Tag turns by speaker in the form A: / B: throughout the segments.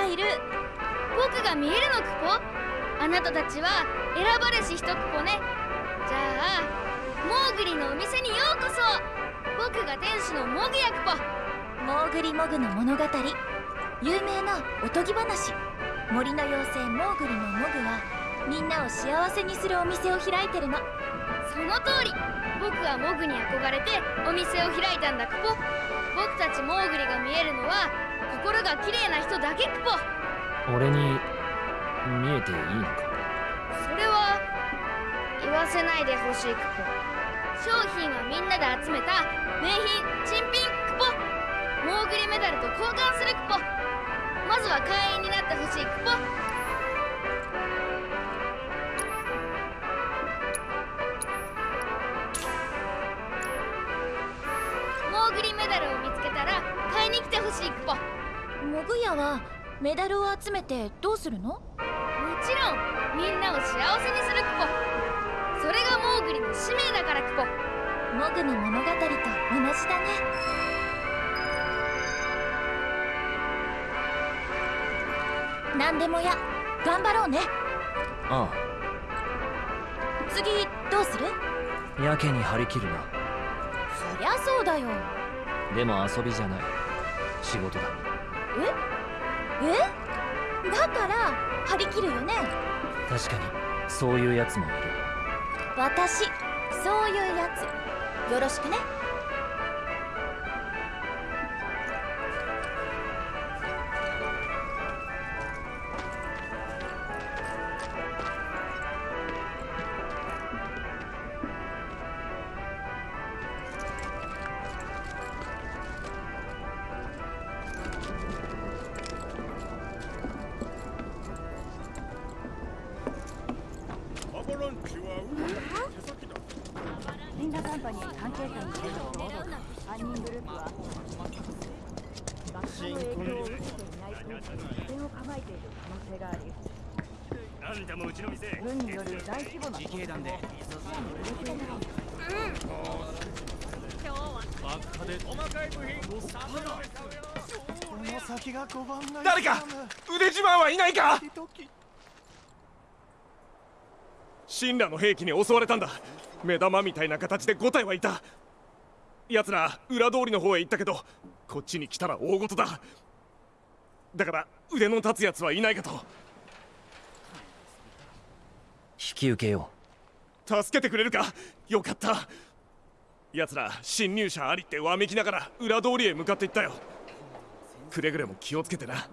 A: がいる。
B: 僕が見えるのクポあなたたちは選ばれし一クポね。じゃあモーグリのお店にようこそ。僕が店主のモグヤクポ
A: モーグリモグの物語。有名なおとぎ話。森の妖精モーグリのモグはみんなを幸せにするお店を開いてるの。
B: その通り。僕はモグに憧れてお店を開いたんだクポ僕たちモーグリが見えるのは心が綺麗な人だけクポ
C: 俺に見えていいのか？
B: それは言わせないでほしいクポ商品はみんなで集めた名品珍品クポモーグリメダルと交換するクポまずは会員になってほしいクポモグ
A: ヤはメダルを集めてどうするの？
B: もちろんみんなを幸せにするクポそれがモーグリの使命だからクポ
A: モグの物語と同じだね。何でもや。頑張ろうね。
C: あ
A: 次どうする？
C: あやけに張り切るな。
A: そりゃそうだよ。
C: でも遊びじゃない。仕事だ
A: え？え？だから張り切るよね？
C: 確かに。そういうやつもいる。
A: 私そういうやつよろしくね
D: 神羅の兵器に襲われたんだ。目玉みたいな形で5体はいた。奴ら裏通りの方へ行ったけどこっちに来たら大事だ。だから腕の立つ奴はいないかと。
C: 引き受けよ
D: 助けてくれるか？よかった。奴ら侵入者ありってわめきながら裏通りへ向かっていったよ。くれぐれも気をつけてな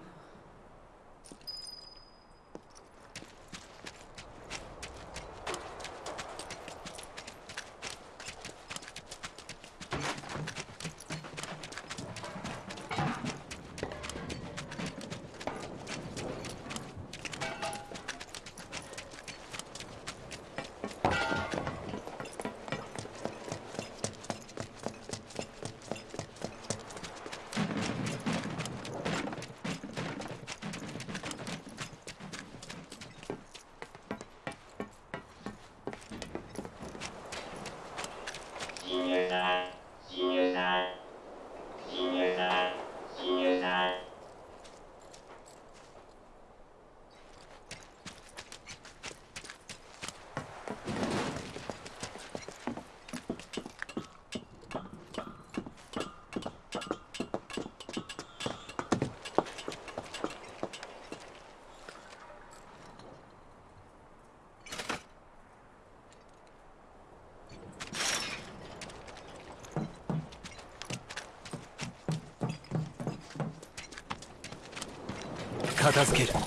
C: 片付ける。終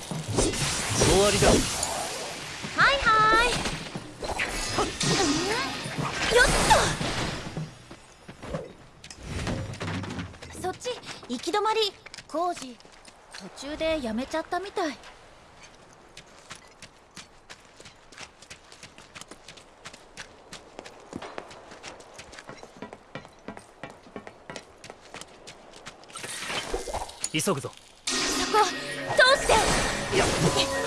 C: わりだ。
A: はいはい。よっとそっち行き止まり。工事途中でやめちゃったみたい。
C: 急ぐぞ
A: 通し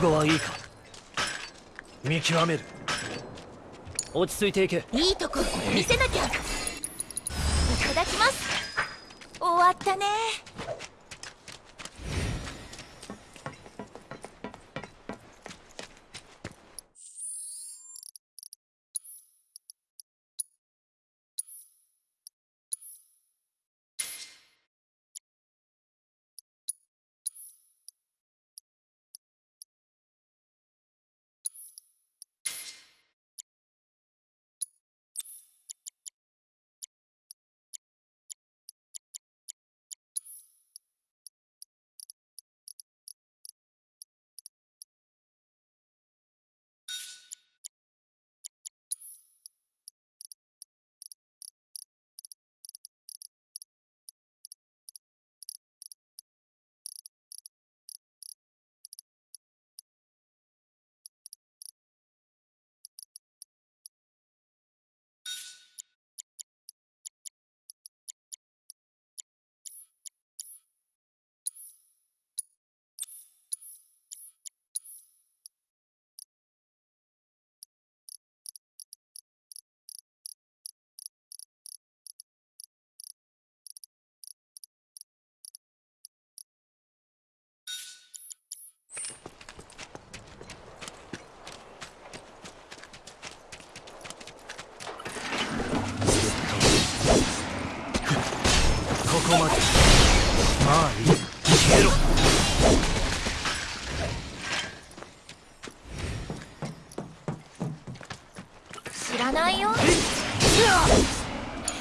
C: 悟はいいか。見極める。落ち着いていけ。
A: いいとこ見せなきゃ。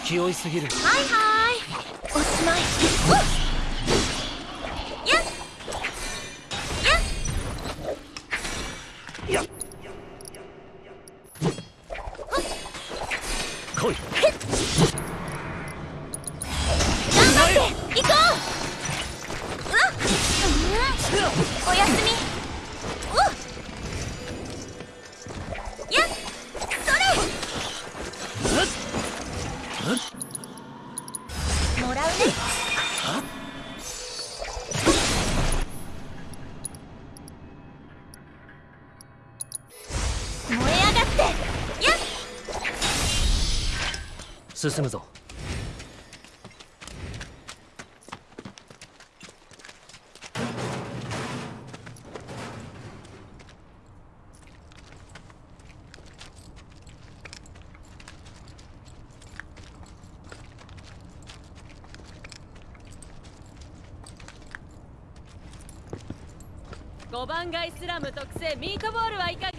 C: 勢い
A: すぎる。はいはいおしまいっおやすみ。
C: 進むぞ。
E: 番街スラム特製ミートボールはいかが？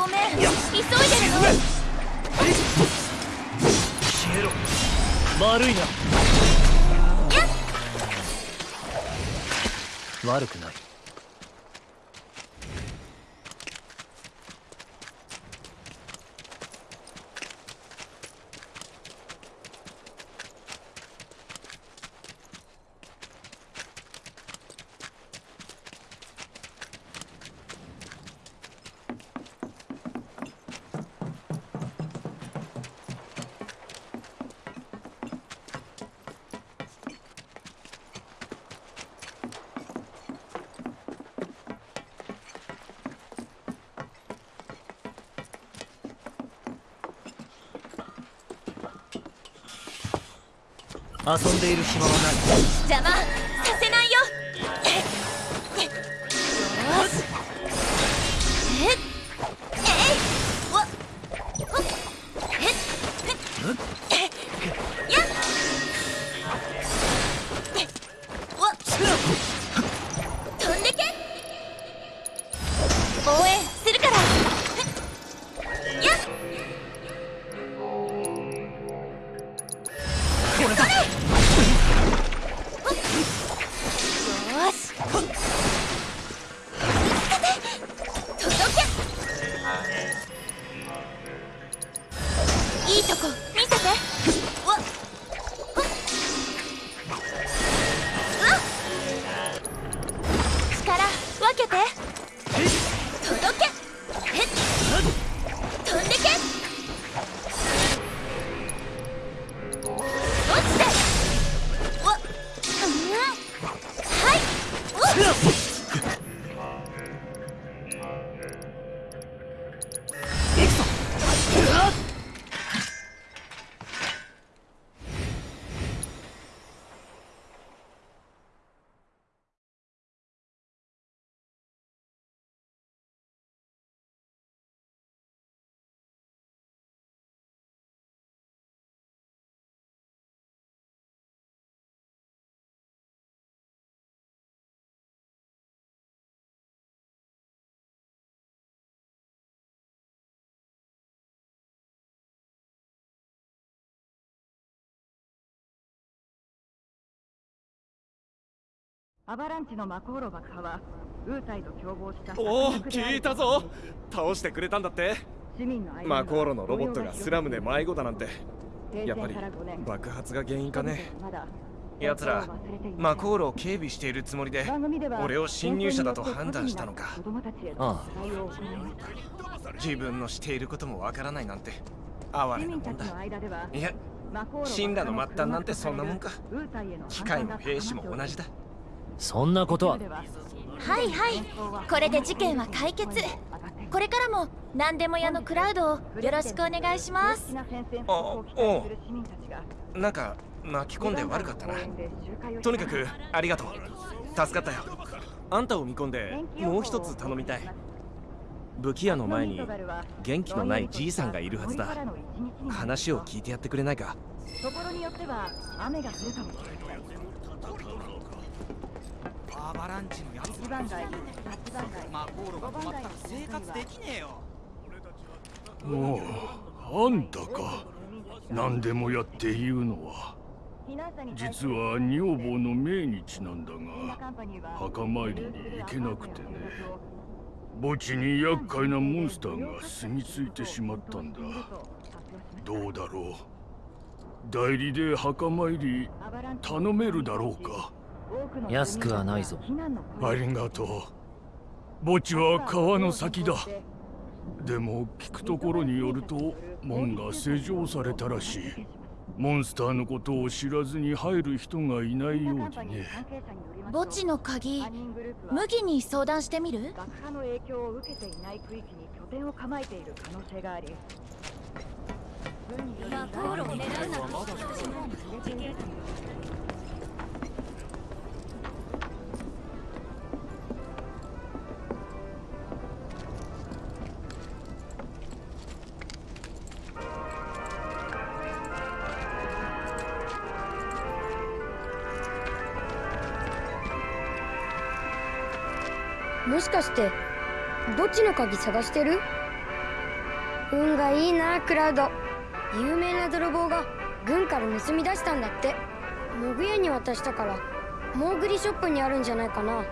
A: ごめん。急いでるの
C: 消えろ悪いな悪くない。遊んでいる暇はない。
A: 邪魔。
F: アバランチのマコーロ爆破はウータイと共謀した
D: おお聞いたぞ。倒してくれたんだって。
F: 市民の間には
D: マコーロのロボットがスラムで迷子だなんて。
F: 停
D: やっぱり
F: 戦から5年。
D: 爆発が原因かね。
F: まだ
E: 奴らマコールを警備しているつもりで俺を侵入者だと判断したのか。
C: あ
F: の取材を行いました。
E: 自分のしていることもわからないなんて哀
F: 市
E: れなもんだ。
F: い
E: や
F: マコーロ
E: 神羅の末端なんてそんなもんか。
F: ウータイへの
E: 機械も兵士も同じだ
C: そんなことは。
A: はいはい。これで事件は解決。これからも何でも屋のクラウドをよろしくお願いします。
E: あおう。なんか巻き込んで悪かったな。とにかくありがとう。助かったよ。
D: あんたを見込んでもう一つ頼みたい。武器屋の前に元気のないじいさんがいるはずだ。話を聞いてやってくれないか。
F: ところによっては雨が降るかも
G: アバランチのやつ。
F: 一番街番街
G: マコーロが止まったら生活できねえよ。
H: おうあんたか何でもやって言うのは。実は女房の命日なんだが墓参りに行けなくてね。墓地に厄介なモンスターが住み着いてしまったんだ。どうだろう。代理で墓参り頼めるだろうか。
C: 安くはないぞ。
H: ありがとう墓地は川の先だ。でも聞くところによると門が施錠されたらしい。モンスターのことを知らずに入る人がいないようにね。
A: 墓地の鍵麦に相談してみる？
F: 爆破の影響を受けていない区域に拠点を構えている可能性があり
A: マコールを狙うな
B: もしかして墓地の鍵探してる？
I: 運がいいなクラウド。有名な泥棒が軍から盗み出したんだって。モグヤに渡したからモーグリショップにあるんじゃないかな。
A: ね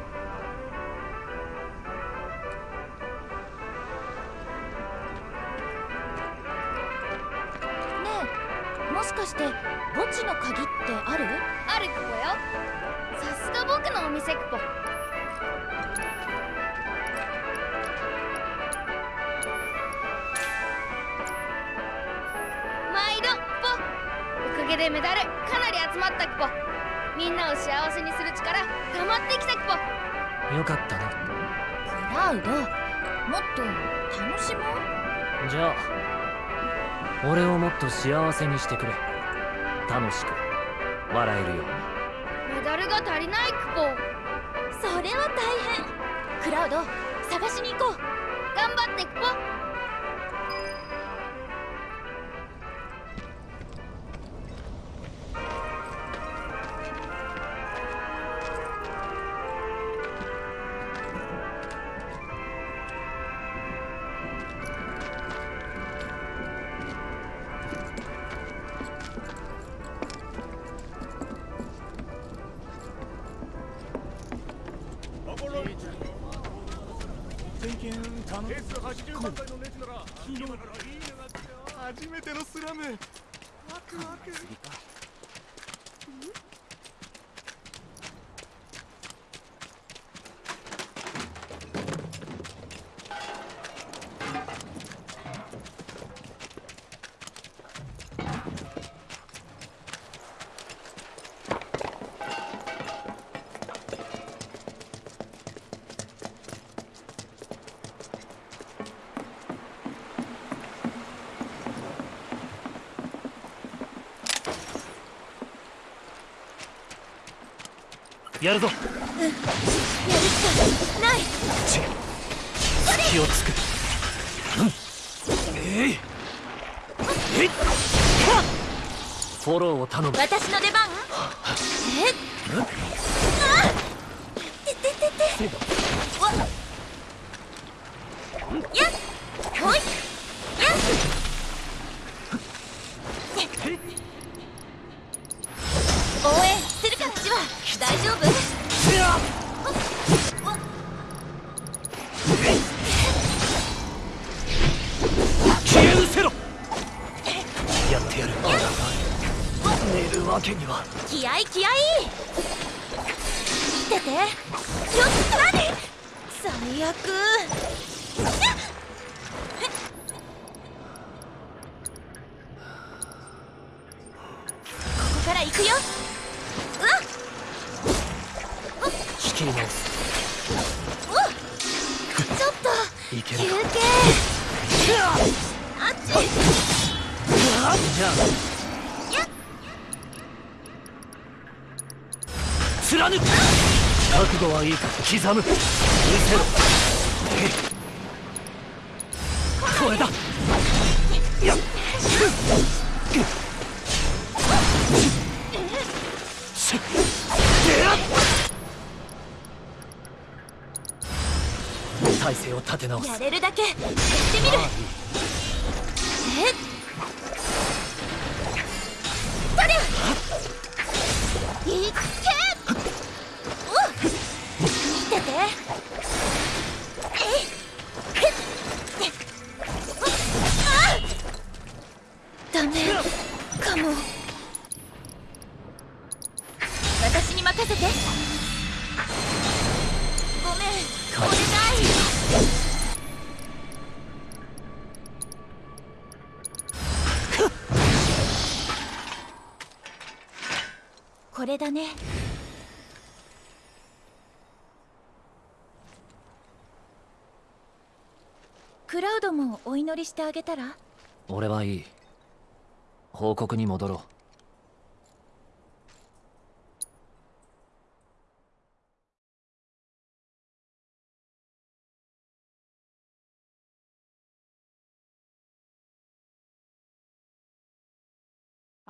A: えもしかして墓地の鍵ってある？
B: あるクポよ。さすが僕のお店クポでメダルかなり集まったクポみんなを幸せにする力溜まってきたクポ
C: よかったな
A: クラウドもっと楽しもう。
C: じゃあ俺をもっと幸せにしてくれ。楽しく笑えるように。
B: メダルが足りないクポ
A: それは大変。クラウド探しに行こう。
B: 頑張ってクポ
C: やるぞ。
A: やるしかない。
C: 気をつくえい。えい。フォローを頼む。
A: 私の出番？え？っ。あててててわ。やっ。ほい
C: 刻む。見せろ。これだ。やっ。しっでやっ体勢を立て直す
A: やれるだけ。やってみる。え？っ。いっけて。てダメ。かももお祈りしてあげたら？
C: 俺はいい。報告に戻ろう。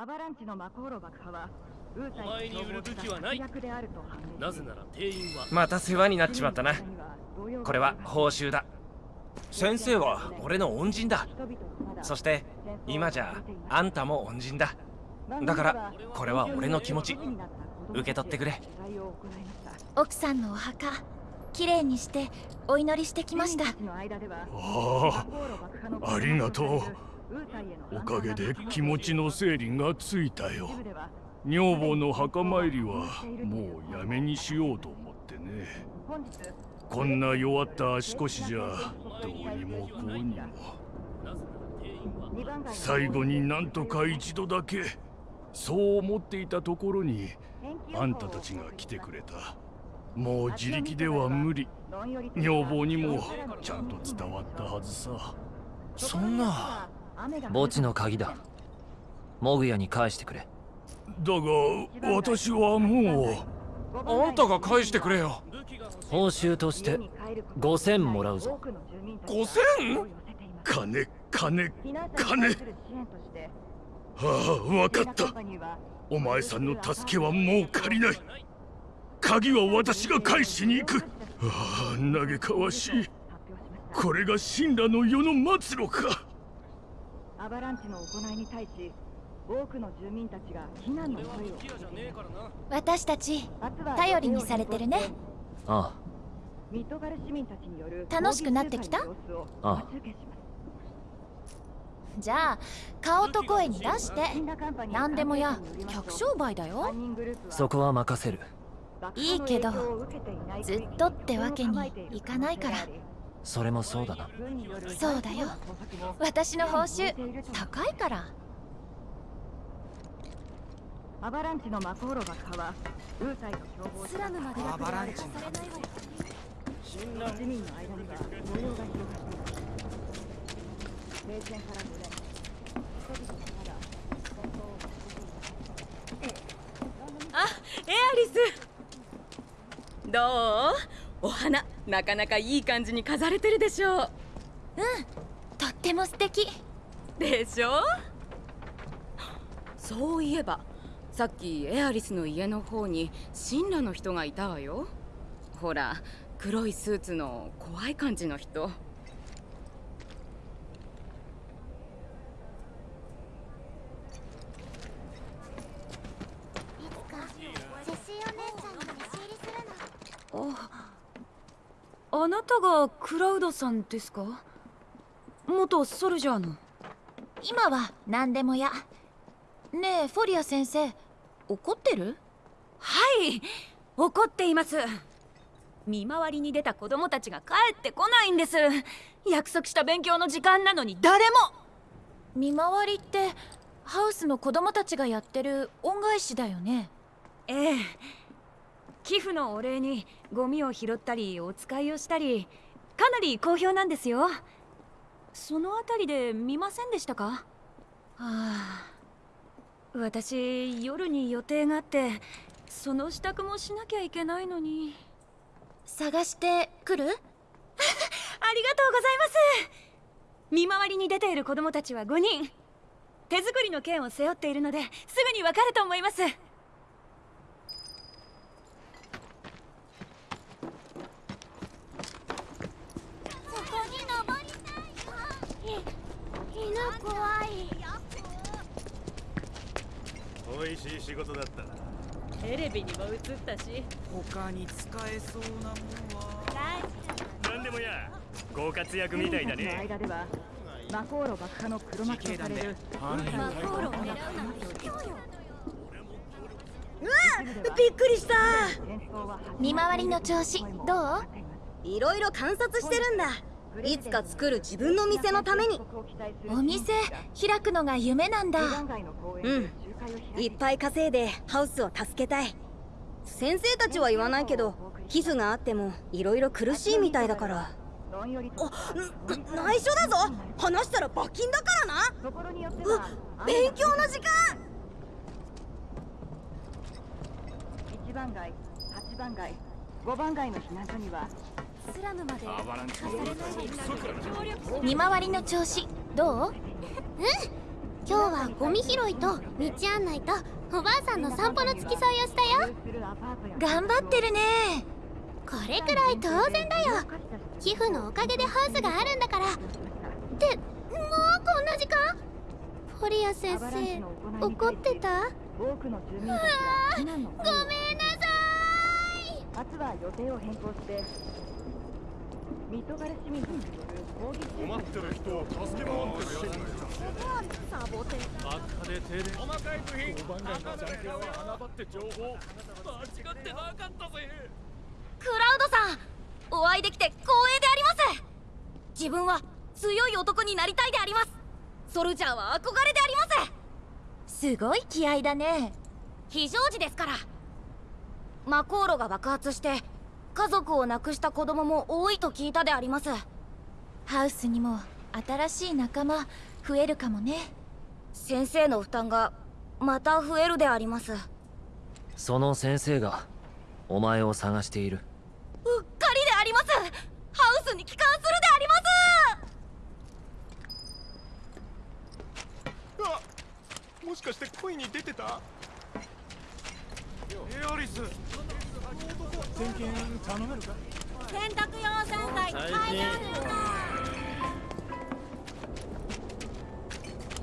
F: アバランチの魔航路爆破はウーサイ
J: お前に売る武器はない。
F: 策略であると判明
J: なぜなら店員は。
E: また世話になっちまったな。これは報酬だ先生は俺の恩人だ。そして今じゃあんたも恩人だ。だからこれは俺の気持ち。受け取ってくれ。
A: 奥さんのお墓きれいにしてお祈りしてきました。
H: ああありがとう。おかげで気持ちの整理がついたよ。女房の墓参りはもうやめにしようと思ってねこんな弱った足腰じゃどうにもこうにも。最後になんとか一度だけそう思っていたところにあんたたちが来てくれた。もう自力では無理。女房にもちゃんと伝わったはずさ。
E: そんな。
C: 墓地の鍵だ。モグヤに返してくれ。
H: だが私はも
E: う。あんたが返してくれよ
C: 報酬として5000もらうぞ。
E: 5000?
H: 金金金。ああ分かった。お前さんの助けはもう借りない。鍵は私が返しに行く。ああ嘆かわしい。これが神羅の世の末路か。
F: アバランチの行いに対し多くの住民たちが避難の声を
A: 私たち頼りにされてるね
C: ああ。
F: ミッドガル市民たちによる
A: 楽しくなってきた？
C: ああ。
A: じゃあ顔と声に出して。何でもや。客商売だよ。
C: そこは任せる。
A: いいけどずっとってわけにいかないから。
C: それもそうだな。
A: そうだよ。私の報酬高いから
F: アバランチのマコーロ爆破はウータイと共謀
A: スラムまで
G: アバランチの
F: 市民の間には模様が広がっています停戦から5年人々はまだ戦闘を
J: あエアリス。どう？お花なかなかいい感じに飾れてるでしょう。
A: うんとっても素敵。
J: でしょそういえばさっきエアリスの家の方に神羅の人がいたわよ。ほら黒いスーツの怖い感じの人。
K: あなたがクラウドさんですか？元ソルジャーの。
A: 今は何でもや。ねえフォリア先生怒ってる？
K: はい怒っています。見回りに出た子供たちが帰ってこないんです。約束した勉強の時間なのに誰も。
A: 見回りってハウスの子供たちがやってる恩返しだよね。
K: ええ。寄付のお礼にゴミを拾ったりお使いをしたりかなり好評なんですよ。そのあたりで見ませんでしたか？はあ私夜に予定があってその支度もしなきゃいけないのに。
A: 探してくる？ありがとう
K: ございます。見回りに出ている子供たちは5人。手作りの剣を背負っているのですぐにわかると思います。
B: 犬怖い
L: 美味しい仕事だったな。
M: テレビにも映ったし。
G: 他に使えそうなもんは。
L: 何でもやご活躍みたいだね。
F: 間ではマコーロ爆破の黒幕とされる。
K: マコーロを狙うな。んて
N: うわびっくりした。
A: 見回りの調子どう？
N: いろいろ観察してるんだ。いつか作る自分の店のために。
A: お店開くのが夢なんだ。
N: うんいっぱい稼いでハウスを助けたい。先生たちは言わないけど皮膚があってもいろいろ苦しいみたいだから。あ内緒だぞ。話したら罰金だからな。う勉強の時間。
F: 1番街8番街5番街の避難所には
A: スラムまで
F: の
A: 見回りの調子どう？
O: う ん今日はゴミ拾いと道案内とおばあさんの散歩の付き添いをしたよ。
A: 頑張ってるね。
O: これくらい当然だよ。寄付のおかげでハウスがあるんだから。ってもうこんな時間？フォリア先生怒ってた？うわごめんなさい。
F: 明日は予定を変更して。ミトガレ市民に
D: 困ってる人を助け回ってるやつ
O: サボテン
D: 赤で停電細かい部品番外のジャンケは穴場って情報間違ってなかったぜ
A: クラウドさんお会いできて光栄であります。自分は強い男になりたいであります。ソルジャーは憧れであります。すごい気合だね。非常時ですから。魔航路が爆発して家族を亡くした子供も多いと聞いたであります。ハウスにも新しい仲間増えるかもね。先生の負担がまた増えるであります。
C: その先生がお前を探している。
A: うっかりであります。ハウスに帰還するであります。
D: あもしかして恋に出てた？エアリス。点検頼めるか？
O: 洗濯用洗剤
D: 最
O: 買い
D: 近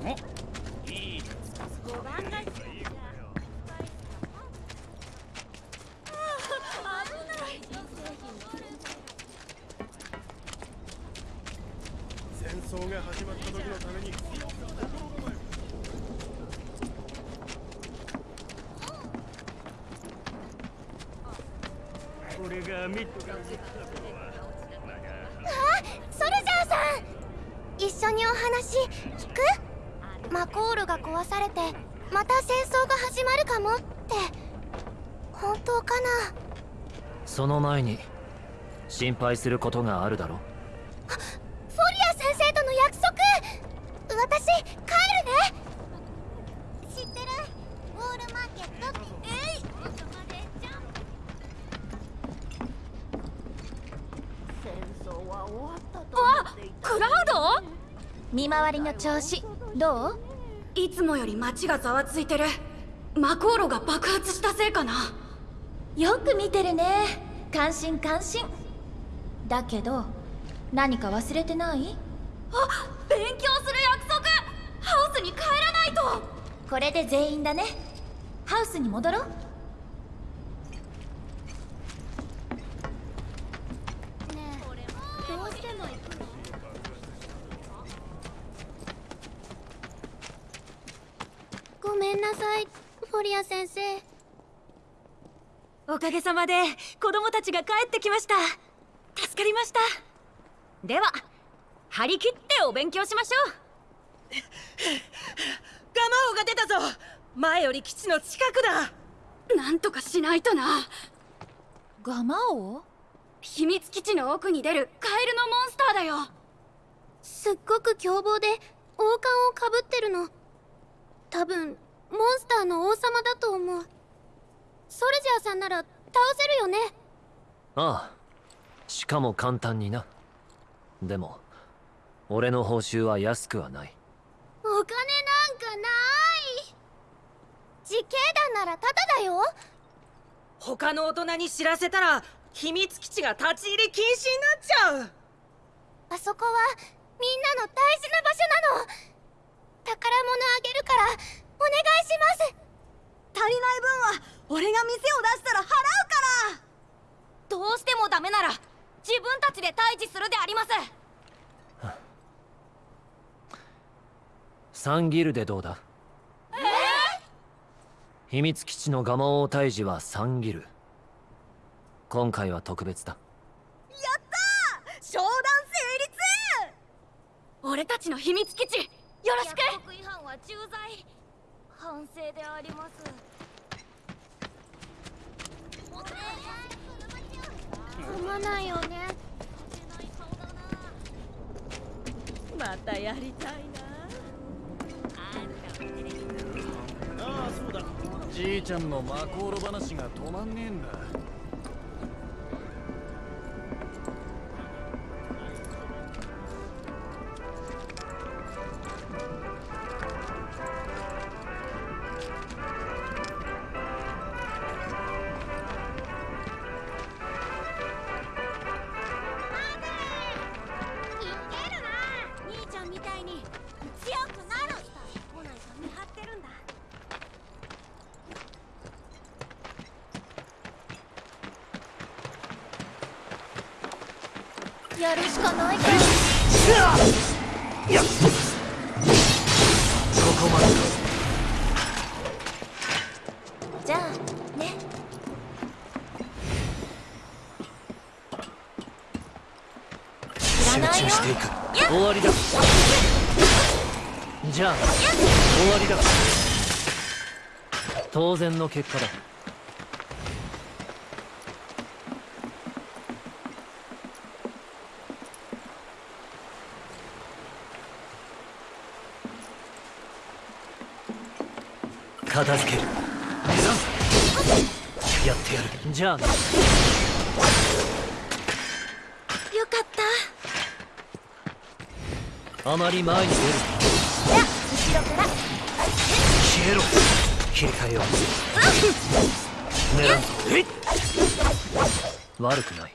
D: 戦争が始まった時のために
L: これがミッドが
O: あ壊されてまた戦争が始まるかもって。本当かな？
C: その前に心配することがあるだろ
O: フォリア先生との約束！私帰るね！知ってる？ウォールマーケットってえい
F: 戦争は終わったと
A: あクラウド？見回りの調子どう？
I: いつもより街がざわついてる。マコーロが爆発したせいかな。
A: よく見てるね。感心感心。だけど何か忘れてない？あ勉強する約束。ハウスに帰らないと。これで全員だね。ハウスに戻ろう。
O: どうしても行くのごめんなさい。フォリア先生。
K: おかげさまで子供たちが帰ってきました。助かりました。では張り切ってお勉強しましょう。
I: ガマオが出たぞ。前より基地の近くだ。なんとかしないとな。
A: ガマオ
I: 秘密基地の奥に出るカエルのモンスターだよ。
O: すっごく凶暴で王冠をかぶってるの。多分モンスターの王様だと思う。ソルジャーさんなら倒せるよね。
C: ああ。しかも簡単にな。でも俺の報酬は安くはない。
O: お金なんかない。自警団ならタダだよ。
I: 他の大人に知らせたら秘密基地が立ち入り禁止になっちゃう。
O: あそこはみんなの大事な場所なの。宝物あげるからお願いします。
N: 足りない分は俺が店を出したら払うから。
A: どうしてもダメなら自分たちで退治するであります。
C: 3ギルでどうだ？
A: え
C: 秘密基地のガマオ退治は3ギル。今回は特別だ。
N: やったー！商談成立！
A: 俺たちの秘密基地よろしく！約束違反は重罪反省であります。
O: 飲まないよね。
M: またやりたい
H: ああそうだ。じいちゃんのマコーロ話が止まんねえんだ
C: の結果だ。片付ける。やってやる。じゃあな
A: よかった。
C: あまり前に出る。
A: じゃあ後ろから。
C: 消えろ切り替えよう。狙うえい悪くない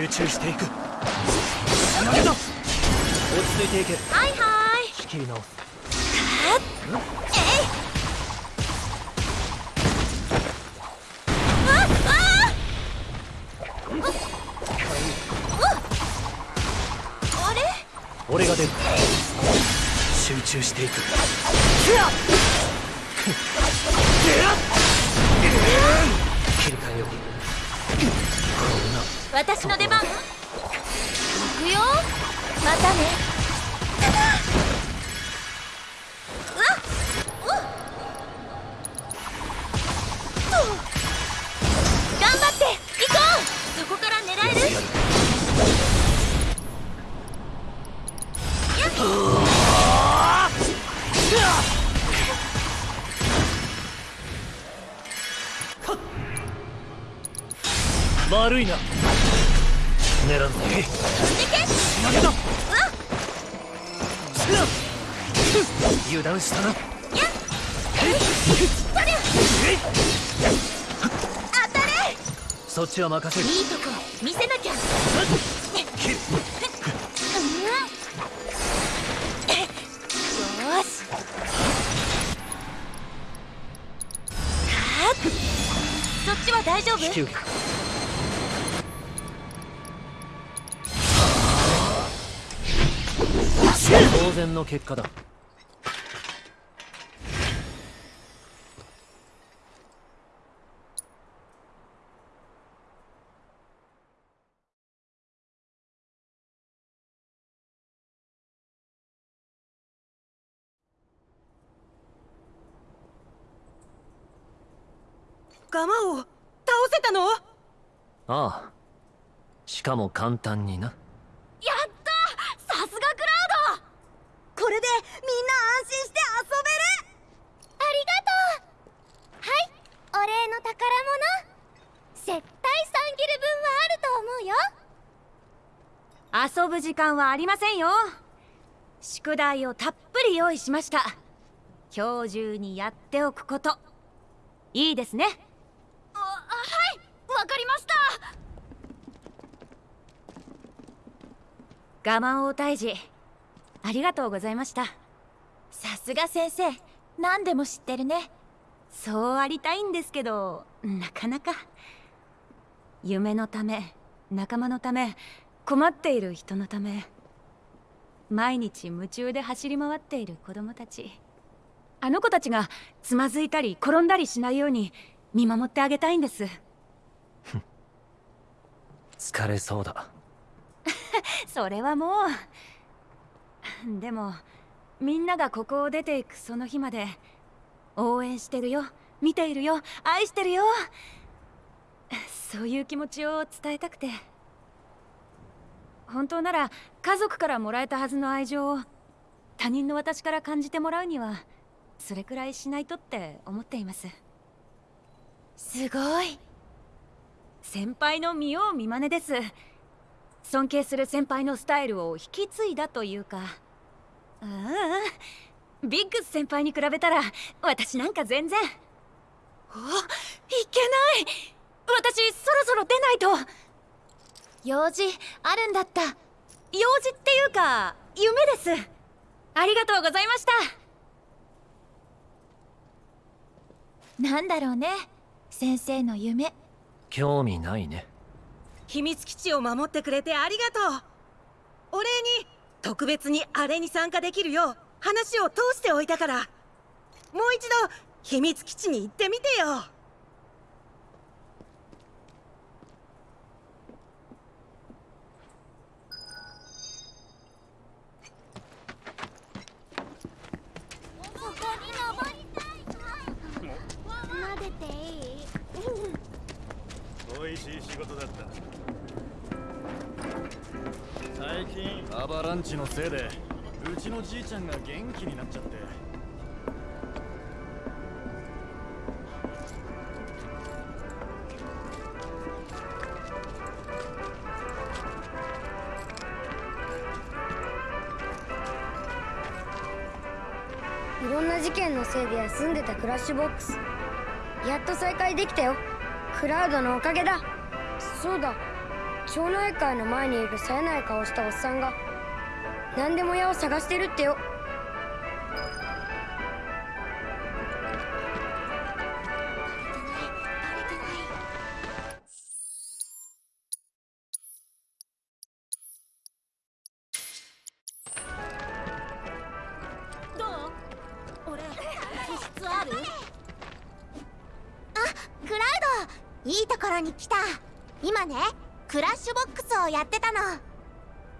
C: 集中していく。つなげた。落ち着いていけ。
A: はいはい。
C: 仕切り直す。
A: えい
C: 集中していく
A: 私の出番。行くよ。またね。
C: 断したな。
A: 当たれ
C: そっちは任せる。
A: いいとこ見せなきゃよしそっちは大丈夫。
C: 当然の結果だ
P: ガマを倒せたの
C: ああしかも簡単にな。
A: やった！さすがクラウド！
N: これでみんな安心して遊べる！
O: ありがとう！はい！お礼の宝物！絶対3ギル分はあると思うよ！
K: 遊ぶ時間はありませんよ！宿題をたっぷり用意しました。今日中にやっておくこと。いいですね
A: あはいわかりました
K: ガマオ退治。ありがとうございました。
A: さすが先生。何でも知ってるね。
K: そうありたいんですけど。なかなか。夢のため仲間のため困っている人のため毎日夢中で走り回っている子供たち。あの子たちがつまずいたり転んだりしないように見守ってあげたいんです。
C: 疲れそうだ。
K: それはもう。でもみんながここを出ていくその日まで応援してるよ。見ているよ。愛してるよ。そういう気持ちを伝えたくて。本当なら家族からもらえたはずの愛情を他人の私から感じてもらうにはそれくらいしないとって思っています。
A: すごい。
K: 先輩の見よう見まねです。尊敬する先輩のスタイルを引き継いだというか。ううんビッグス先輩に比べたら私なんか全然。おいけない。私そろそろ出ないと。用事あるんだった。用事っていうか夢です。ありがとうございました。
A: なんだろうね。先生の夢。
C: 興味ないね。
P: 秘密基地を守ってくれてありがとう。お礼に特別にあれに参加できるよう話を通しておいたから。もう一度秘密基地に行ってみてよ。
Q: アバランチのせいでうちのじいちゃんが元気になっちゃって。
I: いろんな事件のせいで休んでたクラッシュボックス。やっと再開できたよ。クラウドのおかげだ。そうだ。町内会の前にいる冴えない顔したおっさんが。何でも屋を探してるってよ。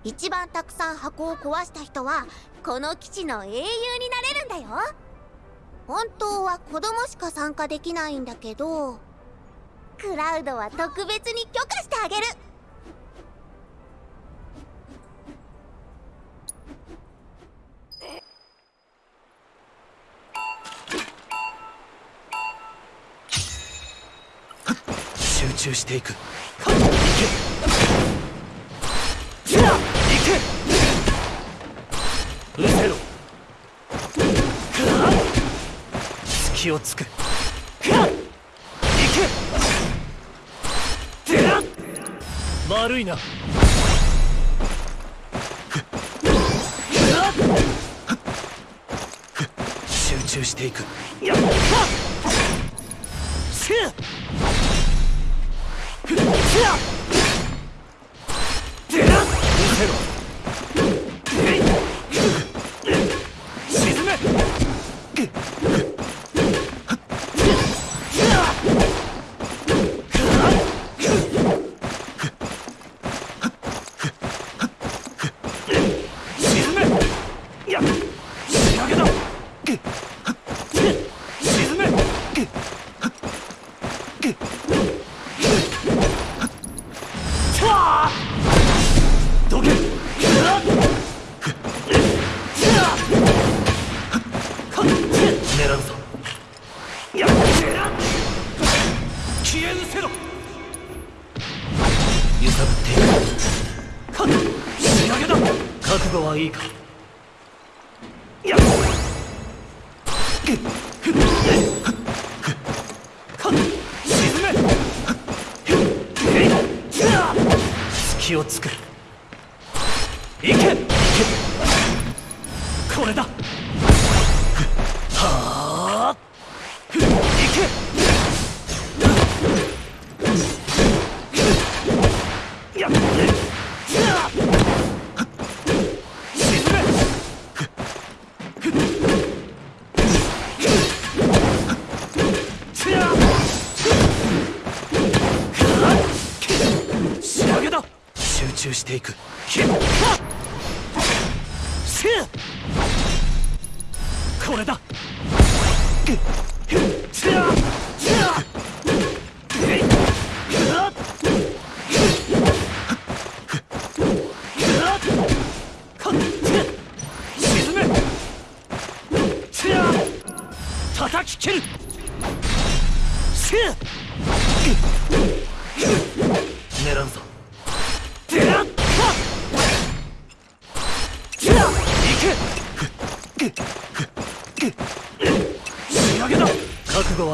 O: 一番たくさん箱を壊した人はこの基地の英雄になれるんだよ。本当は子供しか参加できないんだけど。クラウドは特別に許可してあげる。
C: 集中していく失せろ。隙をつく。悪いな。集中していく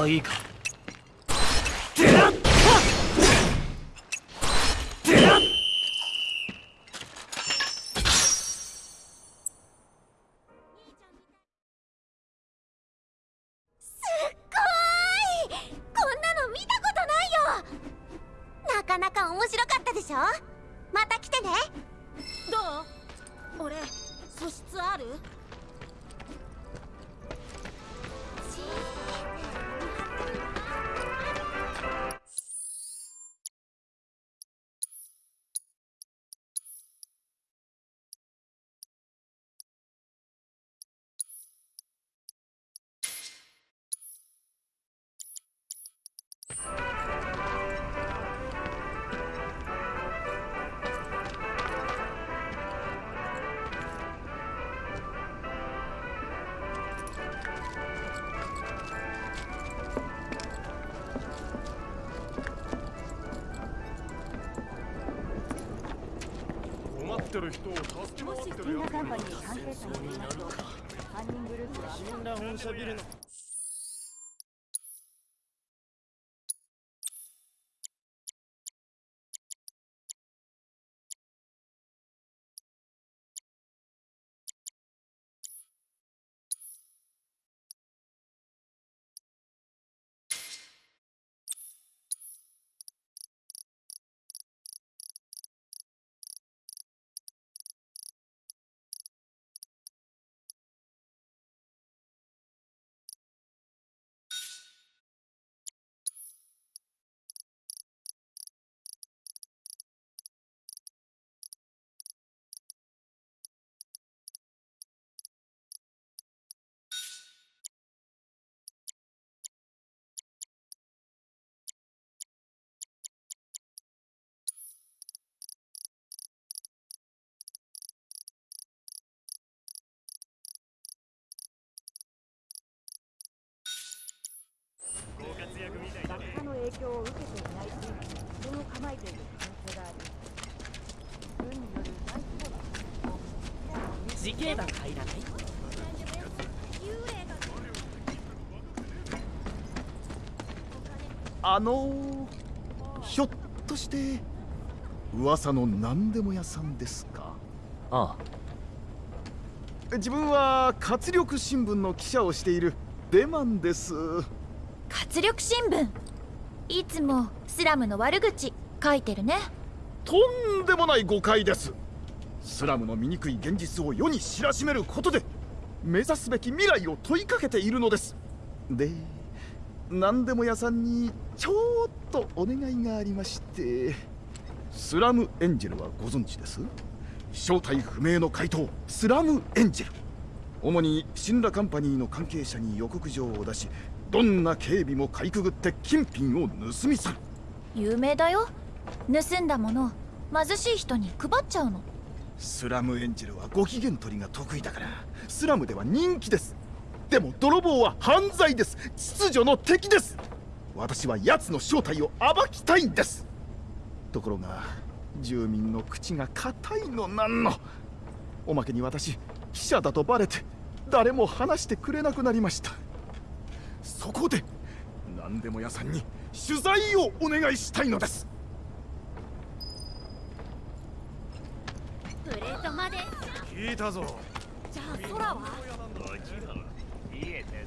C: 悟はる
G: 人を助け回ってるやつ
R: カンパニー関係者によりますと犯人グループは
L: 死んだ本社ビルの
R: 響を受けていない地域に拠点を構えている可能性があり軍による大規模な攻撃を
M: 自警団入らない？
S: あのー、ひょっとして噂の何でも屋さんですか？
C: あ
S: あ。自分は活力新聞の記者をしているデマンです。
A: 活力新聞？いつもスラムの悪口書いてるね。
S: とんでもない誤解です。スラムの醜い現実を世に知らしめることで目指すべき未来を問いかけているのです。で何でも屋さんにちょっとお願いがありましてスラムエンジェルはご存知です？正体不明の怪盗スラムエンジェル。主にシンラカンパニーの関係者に予告状を出しどんな警備もかいくぐって金品を盗み去る。
A: 有名だよ。盗んだもの貧しい人に配っちゃうの。
S: スラムエンジェルはご機嫌取りが得意だからスラムでは人気です。でも泥棒は犯罪です。秩序の敵です。私は奴の正体を暴きたいんです。ところが住民の口が固いのなんの。おまけに私記者だとバレて誰も話してくれなくなりましたそこで何でも屋さんに取材をお願いしたいのです。
O: プレートまで。
G: 聞いたぞ。
O: じゃあ空は？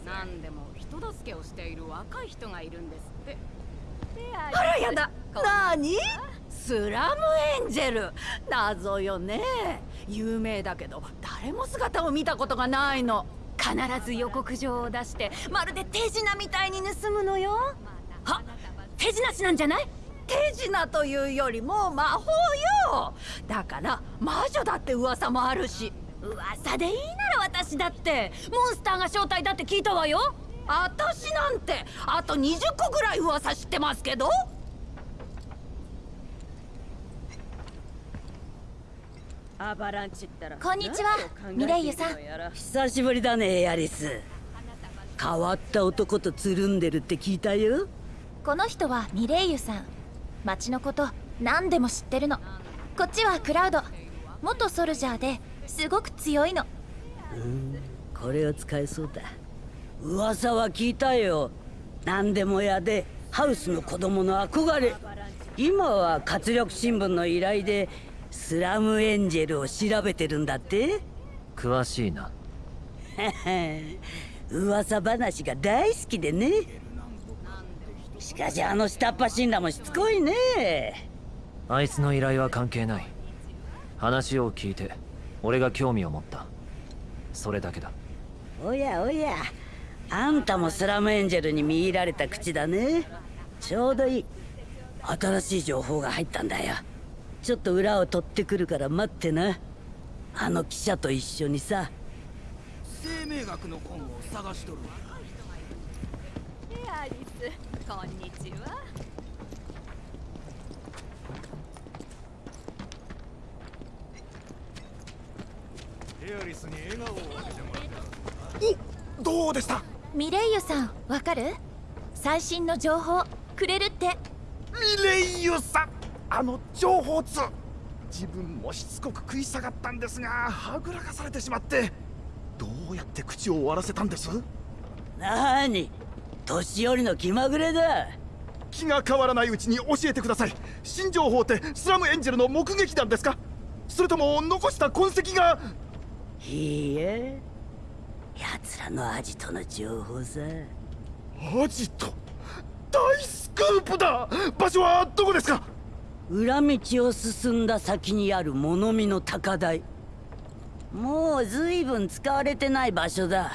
J: 何でも人助けをしている若い人がいるんですって。
M: あらやだ。何？スラムエンジェル。謎よね。有名だけど誰も姿を見たことがないの必ず予告状を出してまるで手品みたいに盗むのよ。は手品師なんじゃない？手品というよりも魔法よ。だから魔女だって噂もあるし。噂でいいなら私だって。モンスターが正体だって聞いたわよ。私なんてあと20個ぐらい噂知ってますけど
T: アバランチったら
A: こんにちはミレイユさん。
T: 久しぶりだねエアリス。変わった男とつるんでるって聞いたよ。
A: この人はミレイユさん。町のこと何でも知ってるの。こっちはクラウド。元ソルジャーですごく強いの。
T: うんこれは使えそうだ。噂は聞いたよ。何でも屋でハウスの子供の憧れ。今は活力新聞の依頼でスラムエンジェルを調べてるんだって？
C: 詳しいな。
T: 噂話が大好きでね。しかしあの下っ端神羅もしつこいね。
C: あいつの依頼は関係ない。話を聞いて俺が興味を持った。それだけだ。
T: おやおや。あんたもスラムエンジェルに見入られた口だね。ちょうどいい。新しい情報が入ったんだよちょっと裏を取ってくるから待ってな。あの記者と一緒にさ。
G: 生命学の本を探しとる
K: エアリスこんにちは。
D: エアリスに笑顔を分けてもらった。
U: おどうでした？
A: ミレイユさんわかる？最新の情報くれるって。
U: ミレイユさんあの情報通。自分もしつこく食い下がったんですがはぐらかされてしまってどうやって口を終わらせたんです？
T: なーに？年寄りの気まぐれだ。
U: 気が変わらないうちに教えてください。新情報ってスラムエンジェルの目撃談ですか？それとも残した痕跡が？
T: いいえ。奴らのアジトの情報さ。
U: アジト？大スクープだ！場所はどこですか？
T: 裏道を進んだ先にある物見の高台。もう随分使われてない場所だ。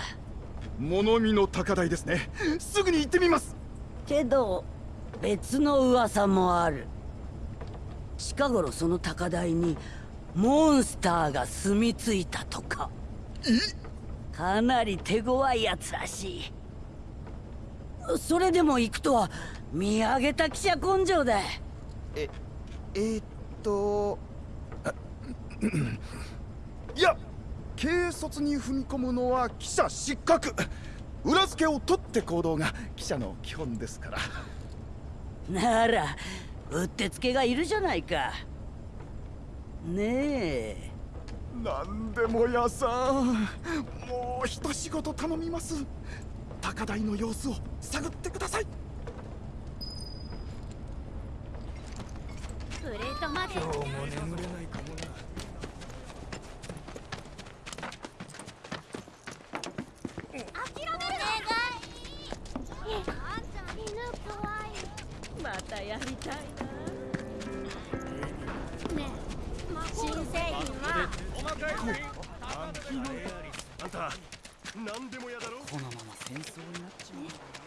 U: 物見の高台ですね。すぐに行ってみます。
T: けど別の噂もある。近頃その高台にモンスターが住み着いたとか。かなり手強いやつらしい。それでも行くとは見上げた記者根性だ。
U: ええー、っと いや軽率に踏み込むのは記者失格。裏付けを取って行動が記者の基本ですから。
T: ならうってつけがいるじゃないか。ねえ。
U: 何でも屋さん。もう一仕事頼みます。高台の様子を探ってください
O: プレートまで。
D: 今日も眠れないかもな
O: 諦める犬怖い
K: またやりたい
O: ね新製品は
D: あんたエアリスあんた何でもやだろ。
G: このまま戦争になっちまう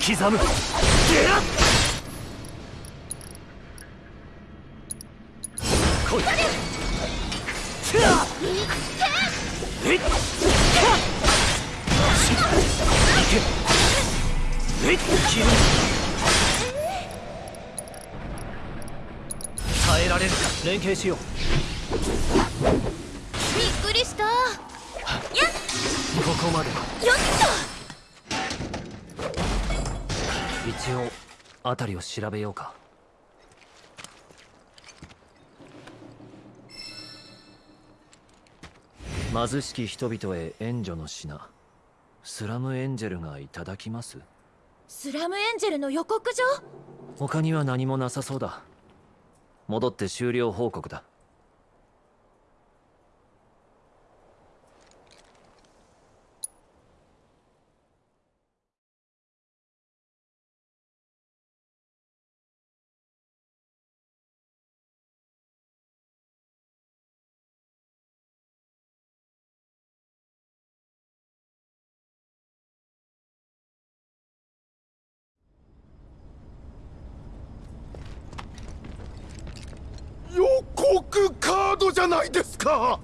C: 刻む。ゲラ来いえいっえい切る耐えられるか連携しよう
A: びっくりしたやっ
C: ここまで
A: よっと
C: 一応辺りを調べようか。貧しき人々へ援助の品。スラムエンジェルがいただきます。
A: スラムエンジェルの予告状？
C: 他には何もなさそうだ。戻って終了報告だ
U: 予告カードじゃない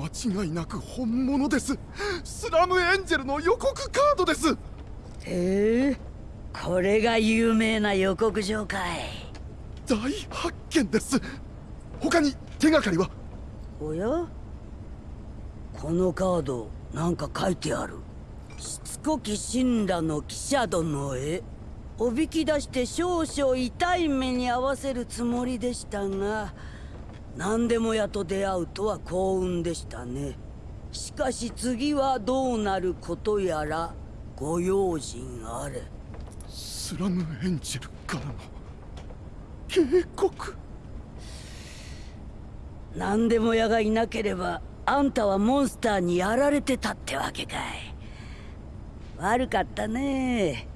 U: ですか間違いなく本物です。スラムエンジェルの予告カードです。
T: へえこれが有名な予告状かい。
U: 大発見です。他に手がかりは？
T: おや？このカードなんか書いてある。しつこき神羅の記者殿へ。おびき出して少々痛い目に遭わせるつもりでしたが何でもやと出会うとは幸運でしたね。しかし次はどうなることやらご用心あれ。
U: スラムエンジェルからの。警告。
T: 何でも屋がいなければあんたはモンスターにやられてたってわけかい。悪かったね。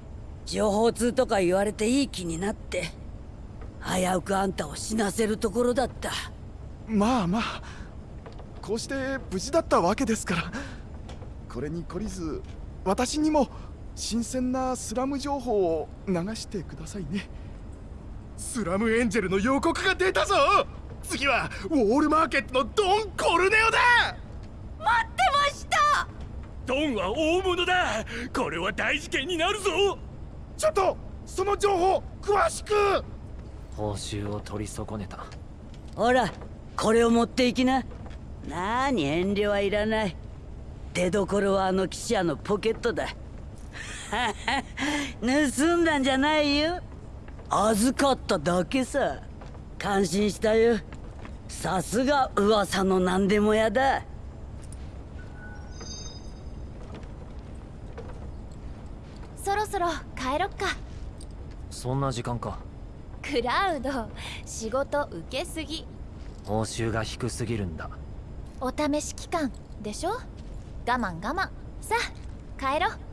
T: 情報通とか言われていい気になって。危うくあんたを死なせるところだった
U: まあまあこうして無事だったわけですから。これに懲りず私にも新鮮なスラム情報を流してくださいね。スラムエンジェルの予告が出たぞ！次はウォールマーケットのドン・コルネオだ！
G: 待ってました！ドンは大物だ！これは大事件になるぞ！
U: ちょっとその情報詳しく。
C: 報酬を取り損ねた。
T: ほらこれを持っていきな。なに遠慮はいらない。出どころはあの記者のポケットだ。盗んだんじゃないよ。預かっただけさ。感心したよ。さすが噂の何でも屋だ。
A: そろそろ帰ろっか。
C: そんな時間か。
A: クラウド仕事受けすぎ
C: 報酬が低すぎるんだ。
A: お試し期間でしょ？我慢我慢。さあ帰ろう。